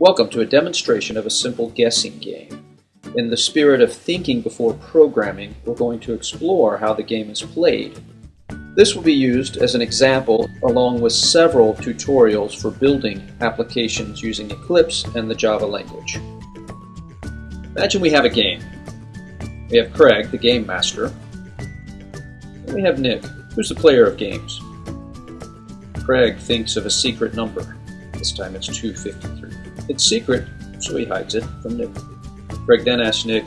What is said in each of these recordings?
Welcome to a demonstration of a simple guessing game. In the spirit of thinking before programming, we're going to explore how the game is played. This will be used as an example along with several tutorials for building applications using Eclipse and the Java language. Imagine we have a game. We have Craig, the game master, and we have Nick, who's the player of games. Craig thinks of a secret number. This time it's 253. It's secret, so he hides it from Nick. Craig then asks Nick,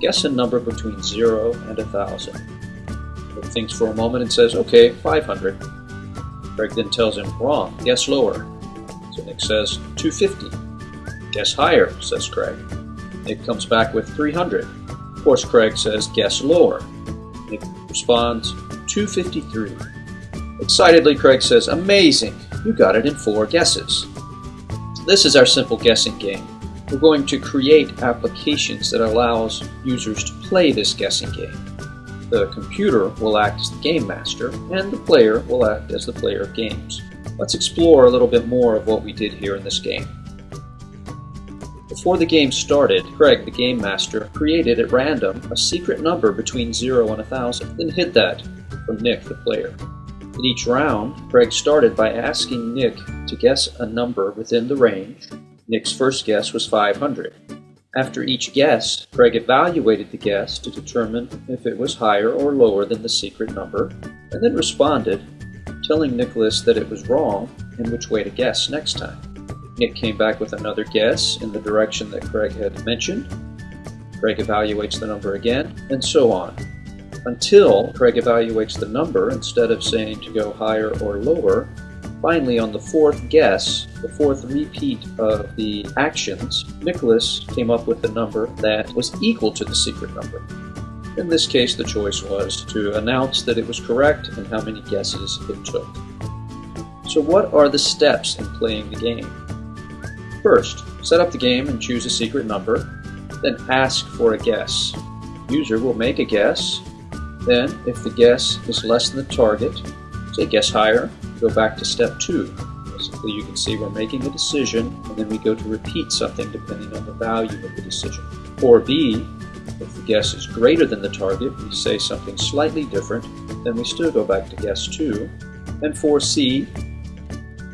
guess a number between 0 and 1,000. Nick thinks for a moment and says, okay, 500. Craig then tells him, wrong, guess lower. So Nick says, 250. Guess higher, says Craig. Nick comes back with 300. Of course, Craig says, guess lower. Nick responds, 253. Excitedly, Craig says, Amazing! You got it in four guesses. This is our simple guessing game. We're going to create applications that allows users to play this guessing game. The computer will act as the game master, and the player will act as the player of games. Let's explore a little bit more of what we did here in this game. Before the game started, Craig, the game master, created at random a secret number between 0 and 1000, then hid that from Nick, the player. In each round, Craig started by asking Nick to guess a number within the range. Nick's first guess was 500. After each guess, Craig evaluated the guess to determine if it was higher or lower than the secret number, and then responded, telling Nicholas that it was wrong and which way to guess next time. Nick came back with another guess in the direction that Craig had mentioned. Craig evaluates the number again, and so on until Craig evaluates the number instead of saying to go higher or lower. Finally, on the fourth guess, the fourth repeat of the actions, Nicholas came up with a number that was equal to the secret number. In this case, the choice was to announce that it was correct and how many guesses it took. So what are the steps in playing the game? First, set up the game and choose a secret number, then ask for a guess. User will make a guess, then, if the guess is less than the target, say guess higher, go back to step two. Basically, you can see we're making a decision, and then we go to repeat something depending on the value of the decision. For B, if the guess is greater than the target, we say something slightly different, then we still go back to guess 2. And for C,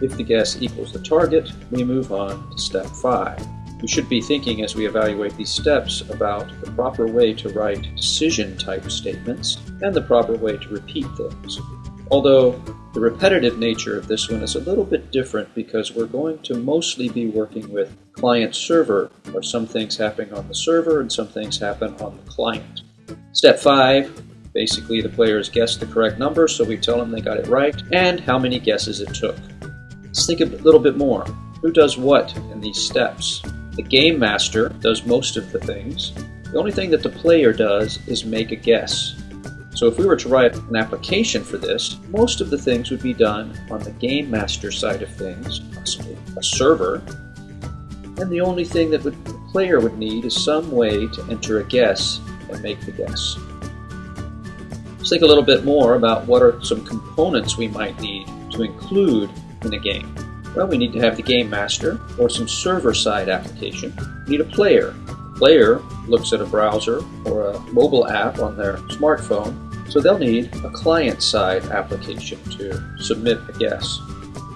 if the guess equals the target, we move on to step 5. We should be thinking as we evaluate these steps about the proper way to write decision type statements and the proper way to repeat things. Although the repetitive nature of this one is a little bit different because we're going to mostly be working with client server, where some things happen on the server and some things happen on the client. Step 5 basically the players guess the correct number, so we tell them they got it right, and how many guesses it took. Let's think a little bit more. Who does what in these steps? The game master does most of the things. The only thing that the player does is make a guess. So if we were to write an application for this, most of the things would be done on the game master side of things, possibly a server, and the only thing that the player would need is some way to enter a guess and make the guess. Let's think a little bit more about what are some components we might need to include in a game. Well, we need to have the game master or some server-side application. We need a player. The player looks at a browser or a mobile app on their smartphone, so they'll need a client-side application to submit a guess.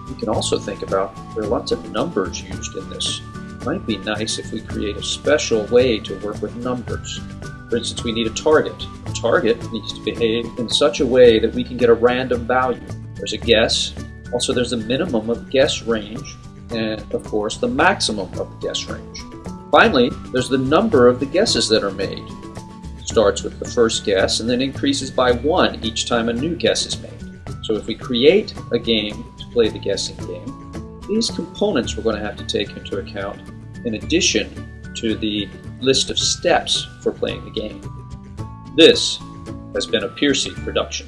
You can also think about there are lots of numbers used in this. It might be nice if we create a special way to work with numbers. For instance, we need a target. A target needs to behave in such a way that we can get a random value. There's a guess, also, there's a minimum of guess range, and of course, the maximum of guess range. Finally, there's the number of the guesses that are made. It starts with the first guess and then increases by one each time a new guess is made. So if we create a game to play the guessing game, these components we're going to have to take into account in addition to the list of steps for playing the game. This has been a Piercy production.